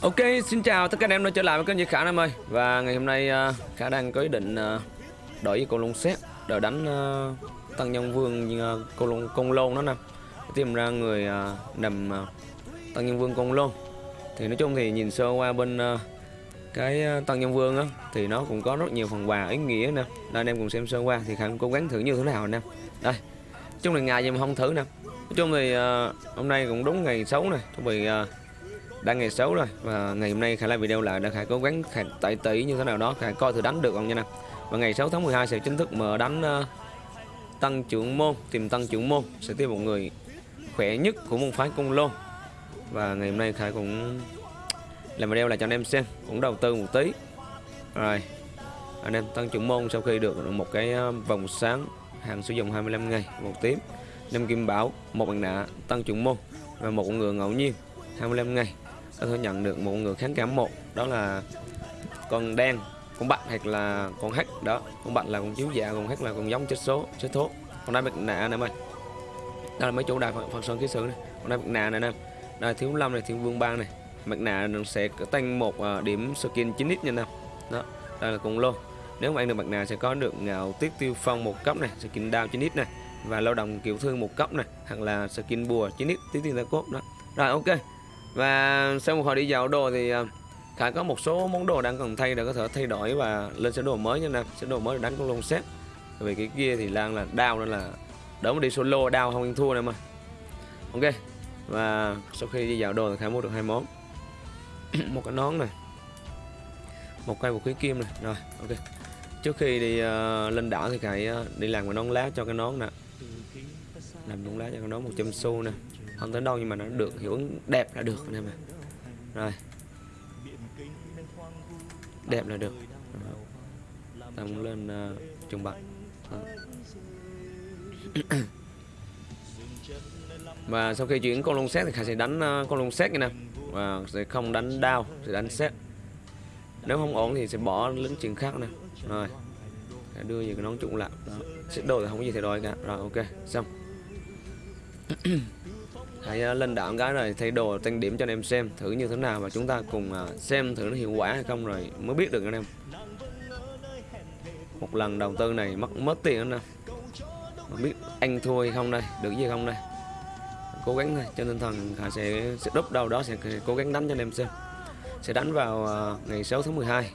Ok, xin chào tất cả anh em đã trở lại với kênh Duy Khả em ơi. Và ngày hôm nay à, Khả đang có ý định à, đổi với con lông xét để đánh à, Tăng Nhân Vương con lông con lôn đó nè. Tìm ra người nằm Tăng Nhân Vương con lôn. Thì nói chung thì nhìn sơ qua bên cái Tăng Nhân Vương á Thì nó cũng có rất nhiều phần quà ý nghĩa nè. Đây anh em cùng xem sơ qua thì Khả cố gắng thử như thế nào nè Đây, chung là ngày gì mà không thử nè. Nói chung thì hôm nay cũng đúng ngày xấu này Chuẩn bị đang ngày xấu rồi. Và ngày hôm nay khải làm video lại đã khải cố gắng khải tẩy tỷ như thế nào đó. Khải coi thử đánh được không nha nè. Và ngày 6 tháng 12 sẽ chính thức mở đánh uh, tăng trưởng môn tìm tăng trưởng môn. Sẽ tìm một người khỏe nhất của môn phái cung lô và ngày hôm nay khải cũng làm video lại cho anh em xem. Cũng đầu tư một tí. Rồi anh em tăng trưởng môn sau khi được một cái ờ, vòng sáng hàng sử dụng 25 ngày một tím. Năm kim bảo một bằng nạ tăng trưởng môn. Và một con ngựa ngẫu nhiên 25 ngày tôi nhận được một người kháng cảm một, đó là con đen con bạch hoặc là con hắc đó. Con bạch là con chiếu dạ con hắc là con giống chết số, chết thố con đá bạch nạ nè em ơi. Đó là mấy chỗ đài phật sơn ký sự này. Con đá bạch nạ này nè. Đây, thiếu lâm này thiên vương bang này. Mặt nạ sẽ tăng một à, điểm skin 9 ít nha nè đó, đây là cùng lô. Nếu mà ăn được mặt nạ sẽ có được ngạo tiết tiêu phong một cấp này, skin đao 9 ít này. Và lao động kiểu thương một cấp này, hoặc là skin bùa 9 ít tiết tiêu cốt đó. Rồi, ok và sau một hồi đi dạo đồ thì à, Khải có một số món đồ đang cần thay để có thể thay đổi và lên sơ đồ mới nha nè. Sơ đồ mới để đánh con lông xét vì cái kia thì đang là đau nên là đỡ mà đi solo đau không ăn thua nè mà. Ok và sau khi đi dạo đồ thì Khải mua được hai món. Một cái nón này một cây vũ khí kim này rồi ok. Trước khi đi uh, lên đảo thì Khải uh, đi làm cái nón lá cho cái nón nè. Làm nón lá cho cái nón 100 xu nè không tới đâu nhưng mà nó được hiệu ứng đẹp là được anh em ạ. Rồi. Đẹp là được. Tăng lên ờ, uh, trùng và sau khi chuyển con lông xét thì khải sẽ đánh uh, con lông xét như nè. Và sẽ không đánh đao sẽ đánh xét. Nếu không ổn thì sẽ bỏ lính chuyện khác nè. Rồi. Khải đưa về cái nón trụng lại. Đó. đổi đồ thì không có gì thay đổi cả. Rồi ok. Xong. hãy ờ, lên đảo cái rồi thay đồ tăng điểm cho anh em xem thử như thế nào và chúng ta cùng ờ, xem thử nó hiệu quả hay không rồi mới biết được anh em. Một lần đầu tư này mất mất tiền anh em. Biết anh thua hay không đây, được gì không đây. Cố gắng thôi, cho nên thần Hà sẽ sẽ đúc đâu đó sẽ cố gắng đánh cho anh em xem. Sẽ đánh vào ờ, ngày 6 tháng 12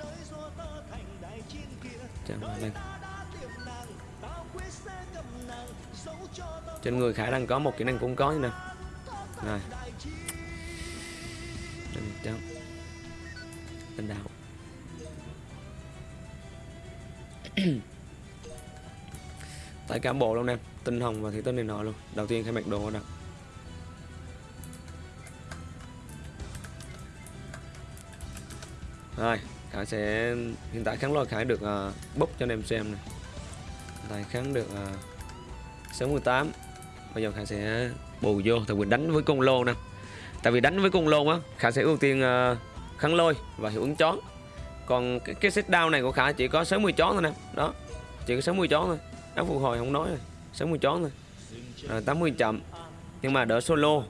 trên người Khải đang có một kỹ năng cũng có như nè rồi. Đừng chấm Tên đạo. Tại cả bộ luôn em Tinh hồng và thị tinh này nọ luôn. Đầu tiên khai mặc đồ nè. Rồi Khải sẽ Hiện tại kháng lôi Khải được ờ, uh, bốc cho anh em xem này Tại kháng được ờ, uh, 68 Bây giờ Khải sẽ bù vô thì quỳnh đánh với con lô nè. Tại vì đánh với con lô á khả sẽ ưu tiên ờ, uh, kháng lôi và hiệu ứng chón còn cái, cái set down này của khả chỉ có 60 chón thôi nè đó. Chỉ có 60 chón thôi áo phục hồi không nói rồi 60 chón thôi. Rồi 80 chậm. Nhưng mà đỡ solo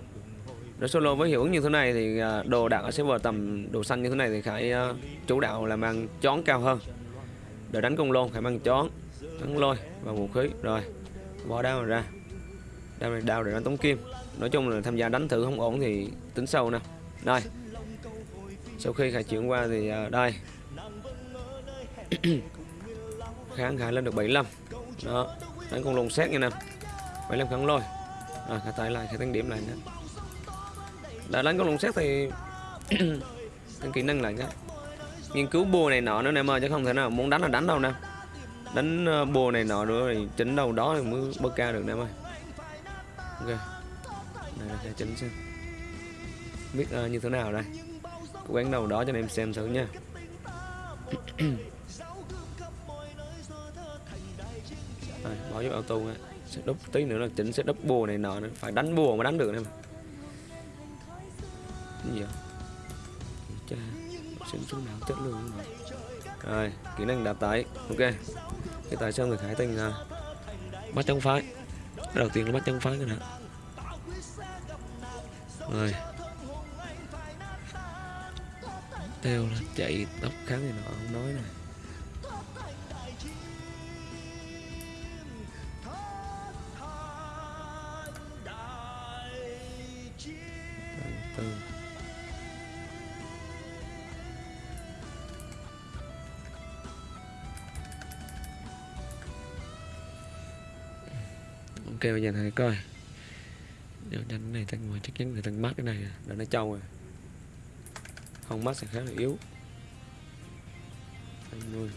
đỡ solo với hiệu ứng như thế này thì uh, đồ đạt ở server tầm đồ xanh như thế này thì khải uh, ờ, chủ đạo là mang chón cao hơn. Đỡ đánh con lô phải mang chón kháng lôi và vũ khí. Rồi bỏ đao ra đao này đao để đánh tống kim. Nói chung là tham gia đánh thử không ổn thì tính sâu nè. Đây. Sau khi khải chuyển qua thì uh, đây. Kháng khải lên được 75 đó. Đánh con lồng xét nha nè. 75 kháng lôi. À, Rồi khải tải lại khải tăng điểm lại nữa đã đánh con lồng xét thì tăng kỹ năng lại nhá. nghiên cứu bùa này nọ nữa em ơi chứ không thể nào muốn đánh là đánh đâu nè. Đánh à, bùa này nọ nữa thì chỉnh đâu đó thì mới bơ ca được em ơi ok. Đây là cái chỉnh xem. Biết uh, như thế nào đây? Cố gắng đầu đó cho anh em xem thử nha. Rồi, bỏ giúp auto á sẽ đúc tí nữa là chỉnh sẽ đúc bùa này nọ nữa. Phải đánh bùa mới đánh được em gì vậy? Cha xin xuống nào chất lượng rồi rồi kỹ năng đạp tải. Ok. Cái tại sao người khải tình là bắt trong phái đầu tiên là bắt chân phái cái nè. Rồi. Teo là chạy tóc kháng này nọ, không nói này tư ok bây giờ thầy coi. Giờ đánh này tăng ngoài chắc chắn là tăng mắt cái này à, là nó trâu rồi. Không mắt sẽ khá là yếu. 20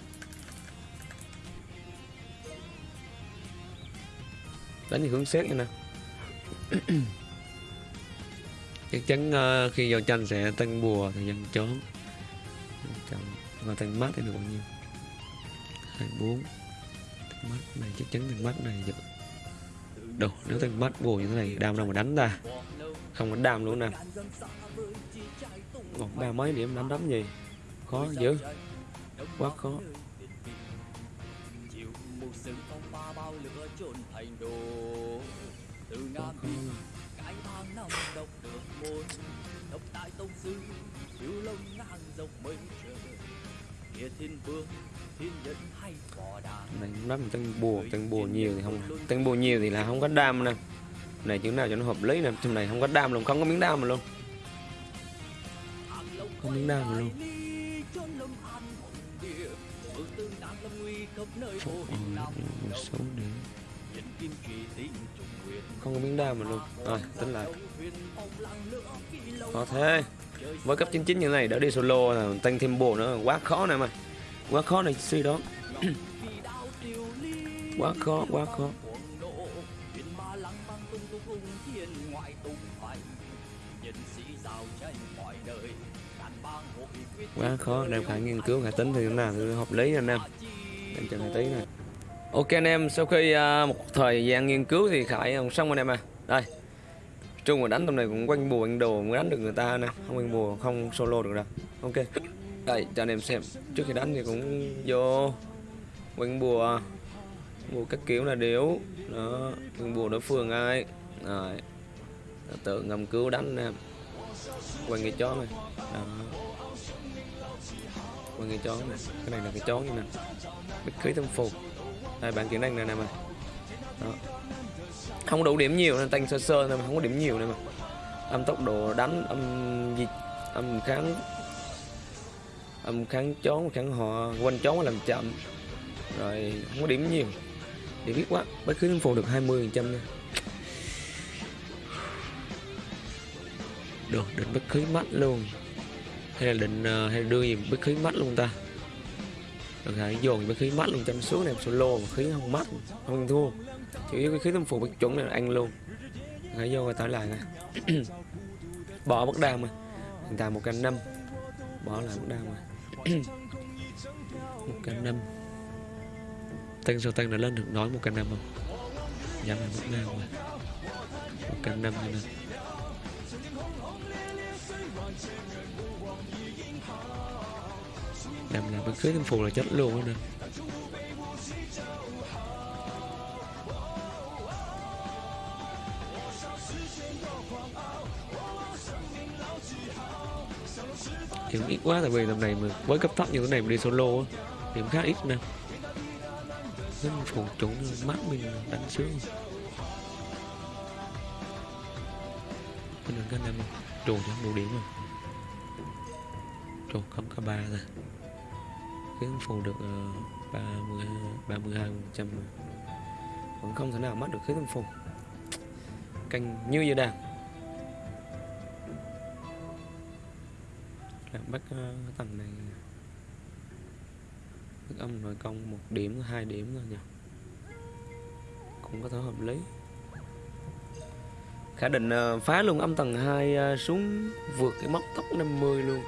đánh như hướng xét nha nè. Chắc chắn uh, khi vào tranh sẽ tăng bùa thời gian trốn và tăng mắt thì được bao nhiêu? 24 tăng mắt này chắc chắn tăng mắt này giật đâu nếu tăng bắt bùa như thế này, đam đâu mà đánh ta. Không có đam luôn nè. Một ba mấy điểm đánh đấm gì? Khó dữ. Quá khó quá khó này nắm tăng bùa tăng bùa nhiều thì không tăng bùa nhiều thì là không có đam nè. này chữ nào cho nó hợp lý nè. Trong này không có đam luôn không có miếng đam mà luôn không miếng đam mà luôn. một số điểm không có miếng đam mà luôn. Rồi, tính lại. Khó thế. Với cấp 99 như này đã đi solo là tăng thêm bộ nữa. Quá khó này mà quá khó này, suy đó quá khó quá khó. Quá khó. Em phải nghiên cứu, phải tính thì nào thì hợp lý anh em. Em chờ tí này ok anh em sau khi uh, một thời gian nghiên cứu thì khải xong anh em à. Đây trung mà đánh tầm này cũng quanh bùa quanh đồ mới đánh được người ta nè. Không quanh bùa không solo được đâu. Ok. Đây cho anh em xem. Trước khi đánh thì cũng vô quanh bùa. Bùa các kiểu là điếu đó quanh bùa đối phương ai. Rồi tự ngầm cứu đánh nè. quanh cái chó này. Đó. Quanh cái chó này. Cái này là cái chó như nè. Bích khí tâm phục đây bạn kiến năng này nè mà. Đó. Không đủ điểm nhiều nên tăng sơ sơ nên mà, không có điểm nhiều này mà. Âm tốc độ đánh, âm gì âm kháng âm kháng chón, kháng họ quanh chón làm chậm. Rồi, không có điểm nhiều. Để biết quá, bất cứ phụ được 20 phần trăm nha được, định bất khí mắt luôn. Hay là định ờ, hay là đưa gì bất khí mắt luôn ta? Được hãy dồn cái khí mắt luôn chăm xuống này solo mà khí không mắt không thua. Chủ yếu cái khí tâm phục bất chuẩn này là ăn luôn. Hãy vô rồi tải lại nè. Bỏ bất đam mà. Hiện tại một canh năm. Bỏ lại bất đam mà. Một canh năm. Tăng số tăng đã lên được nói một canh năm không? Giảm lại bất đam mà. Một canh năm này nè làm bên cưới thêm phù là chết luôn đó nè. Thì ít quá tại vì tầm này mà với cấp thấp như thế này mà đi solo á, thì cũng khá ít nè. Nên phù chuẩn mắt mình, đánh sướng. Cái cái này trù cho đủ điểm rồi. Trù không có ba rồi khiến phù được ờ, ba mươi ba hai phần trăm. Vẫn không thể nào mất được khiến tâm phù. Canh như vậy đàn. Làm bắt uh, tầng này. Bắt âm nội công một điểm hai điểm thôi nhỉ. Cũng có thể hợp lý. Khả định uh, phá luôn âm tầng 2 uh, xuống vượt cái mốc tốc 50 luôn.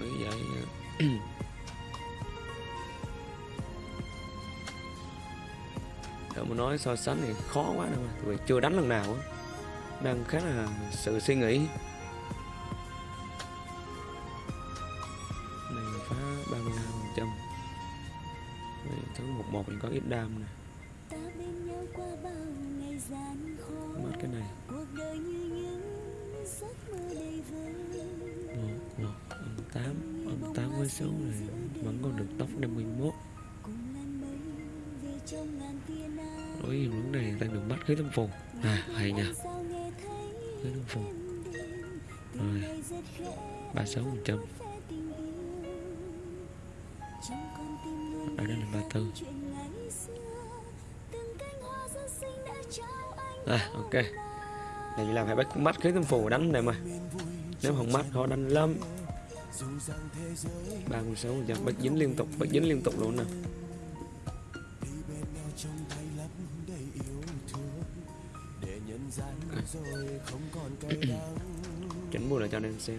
Nghĩ vậy tôi muốn nói so sánh thì khó quá đâu mà chưa đánh lần nào á. Đang khá là sự suy nghĩ. Này, phá 35 phần trăm. Thứ một một mình có ít đam nè. Mất cái này. Một một tám 86 này. Vẫn còn được tốc 51 đối hướng này đang được bắt khế tâm phù à hay nha. Khí tâm phù rồi 36 phần trăm. Ở đây là 34 à ok. Này chỉ làm phải bắt mắt khế tâm phù đánh này mà. Nếu không mắt họ đánh lắm. 36 phần trăm. Bắt dính liên tục bắt dính liên tục luôn nè. Chỉnh mùa lại cho anh em xem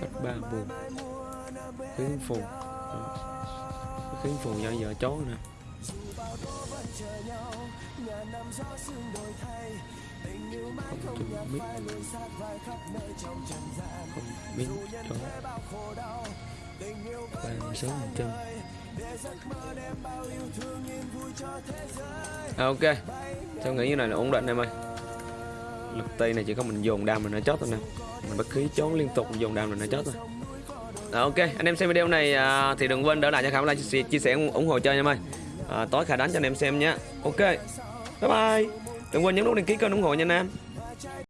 cách ba buồn. khiến phù khiến phù do vợ chó nè không chừng biết không biết cho ba mươi chân trăm ok tôi nghĩ như này là ổn định em ơi. Lực tây này chỉ có mình dồn đam rồi nó chót thôi nè. Mình bất khí trốn liên tục dồn đam rồi nó chót thôi. À, ok anh em xem video này à, thì đừng quên đỡ lại cho khả like chia, chia sẻ ủng hộ chơi nha em ơi. À, tối khả đánh cho anh em xem nhé. Ok bye bye đừng quên nhấn nút đăng ký kênh ủng hộ nha anh em